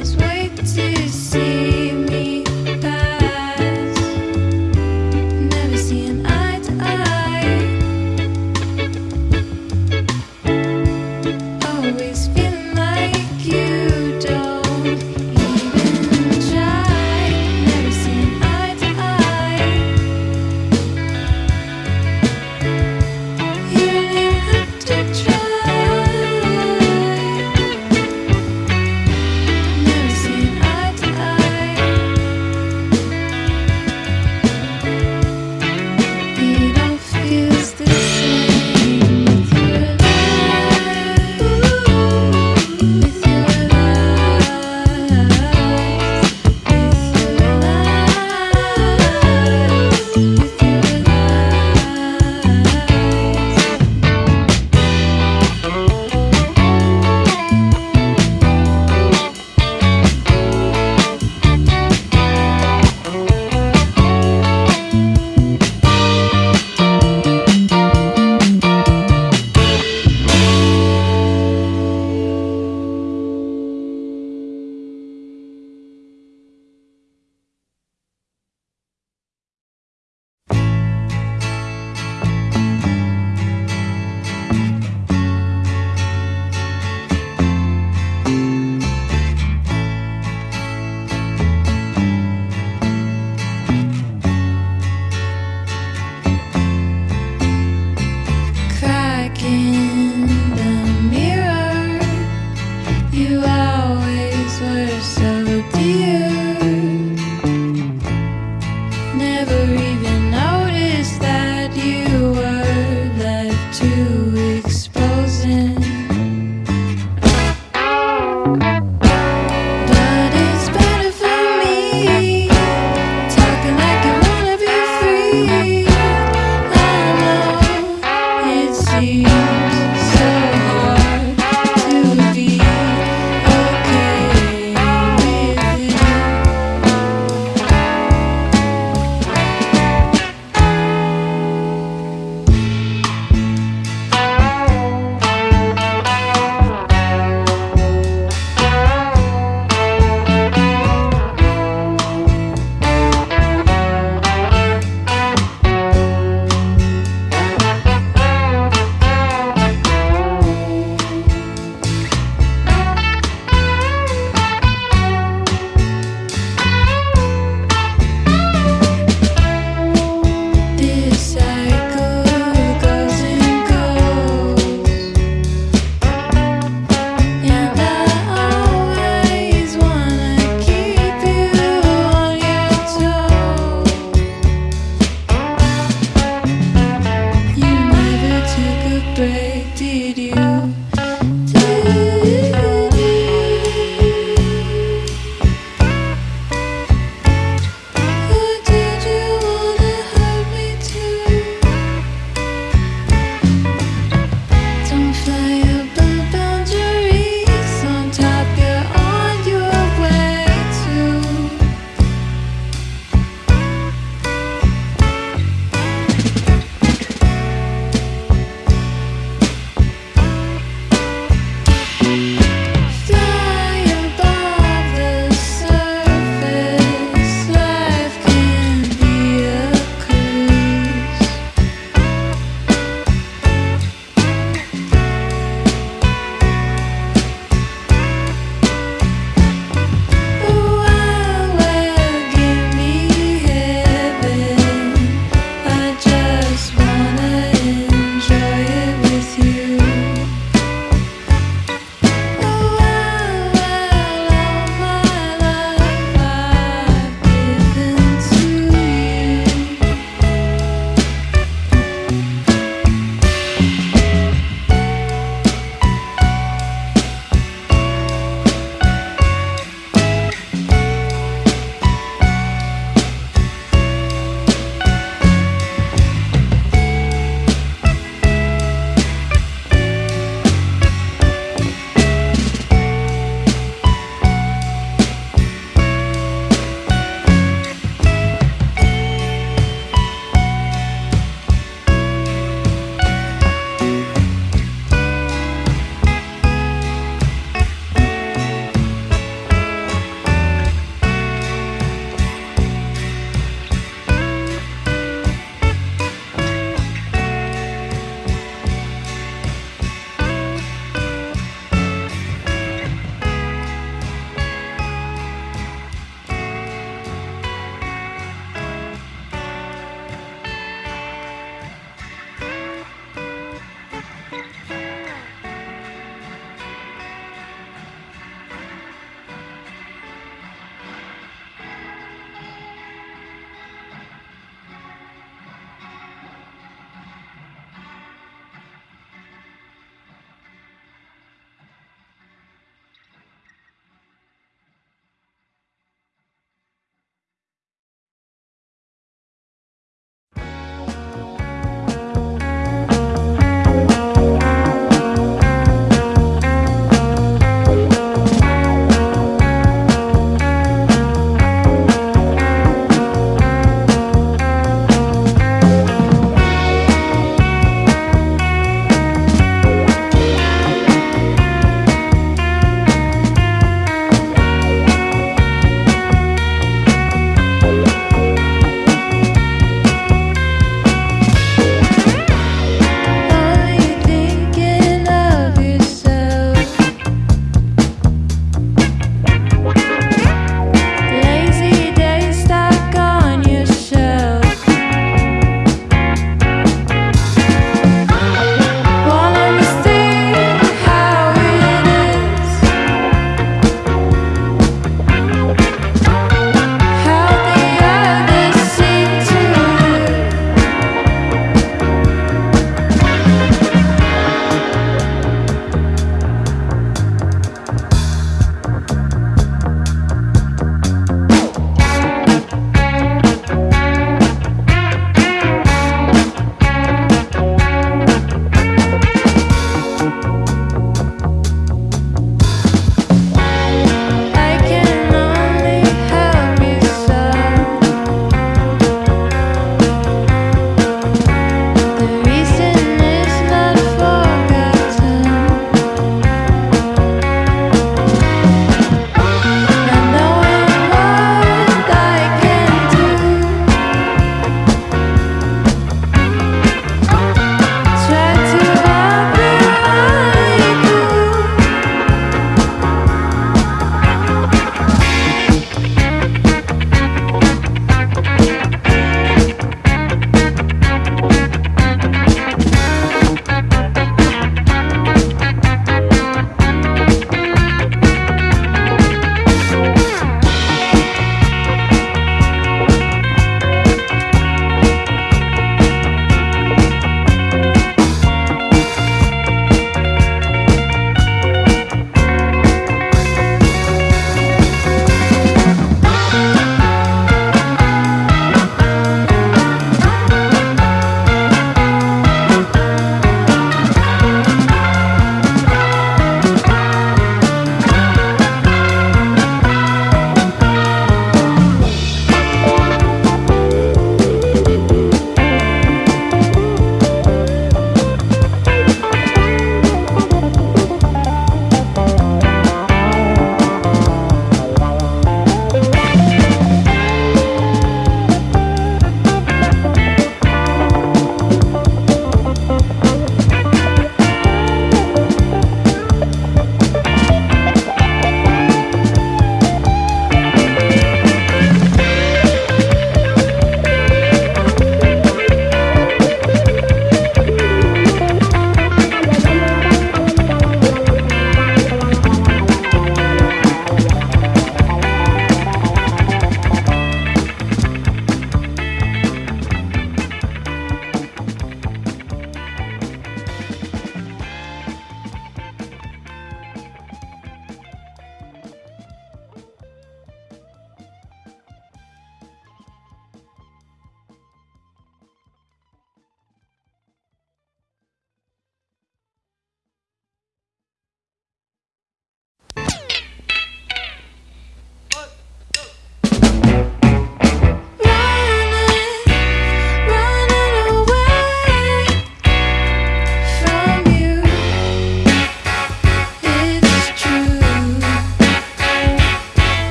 this way.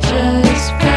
just